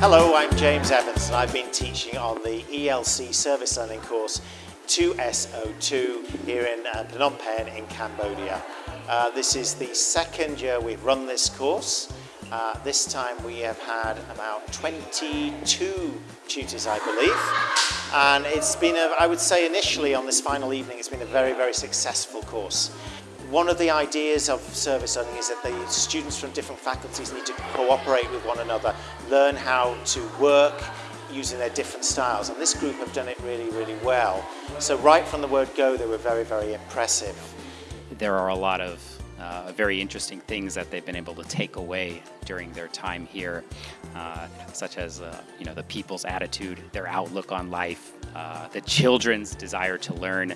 Hello, I'm James Evans and I've been teaching on the ELC Service Learning course 2SO2 here in uh, Phnom Penh in Cambodia. Uh, this is the second year we've run this course. Uh, this time we have had about 22 tutors, I believe. And it's been, a, I would say initially on this final evening, it's been a very, very successful course. One of the ideas of service learning is that the students from different faculties need to cooperate with one another, learn how to work using their different styles. And this group have done it really, really well. So right from the word go, they were very, very impressive. There are a lot of uh, very interesting things that they've been able to take away during their time here, uh, such as uh, you know the people's attitude, their outlook on life, uh, the children's desire to learn,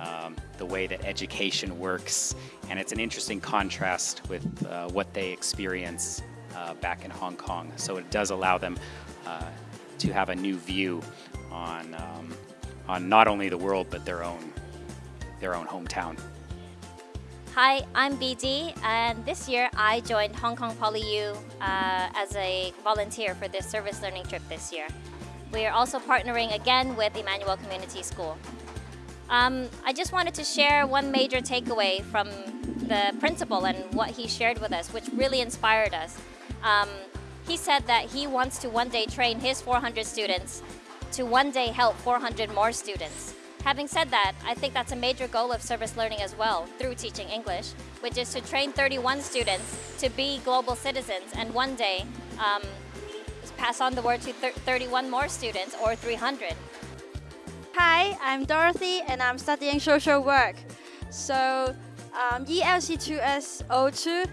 um, the way that education works, and it's an interesting contrast with uh, what they experience uh, back in Hong Kong. So it does allow them uh, to have a new view on um, on not only the world but their own their own hometown. Hi, I'm BD, and this year I joined Hong Kong PolyU uh, as a volunteer for this service learning trip this year. We are also partnering again with Emmanuel Community School. Um, I just wanted to share one major takeaway from the principal and what he shared with us, which really inspired us. Um, he said that he wants to one day train his 400 students to one day help 400 more students. Having said that, I think that's a major goal of service learning as well through teaching English, which is to train 31 students to be global citizens and one day um, pass on the word to 31 more students or 300. Hi, I'm Dorothy and I'm studying social work. So um, ELC2SO2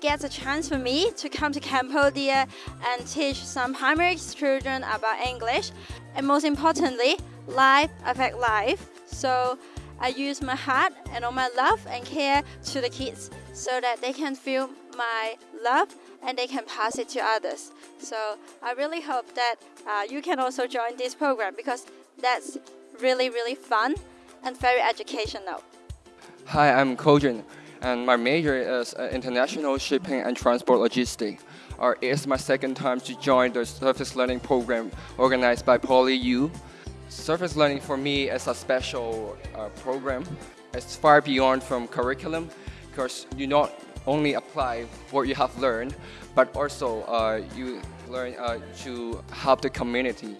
gets a chance for me to come to Cambodia and teach some primary children about English. And most importantly, life affect life. So I use my heart and all my love and care to the kids so that they can feel my love and they can pass it to others. So I really hope that uh, you can also join this program because that's really, really fun and very educational. Hi, I'm Kojin, and my major is uh, International Shipping and Transport Logistics. Uh, it's my second time to join the Surface Learning program organized by PolyU. Surface Learning for me is a special uh, program. It's far beyond from curriculum because you not only apply what you have learned, but also uh, you learn uh, to help the community.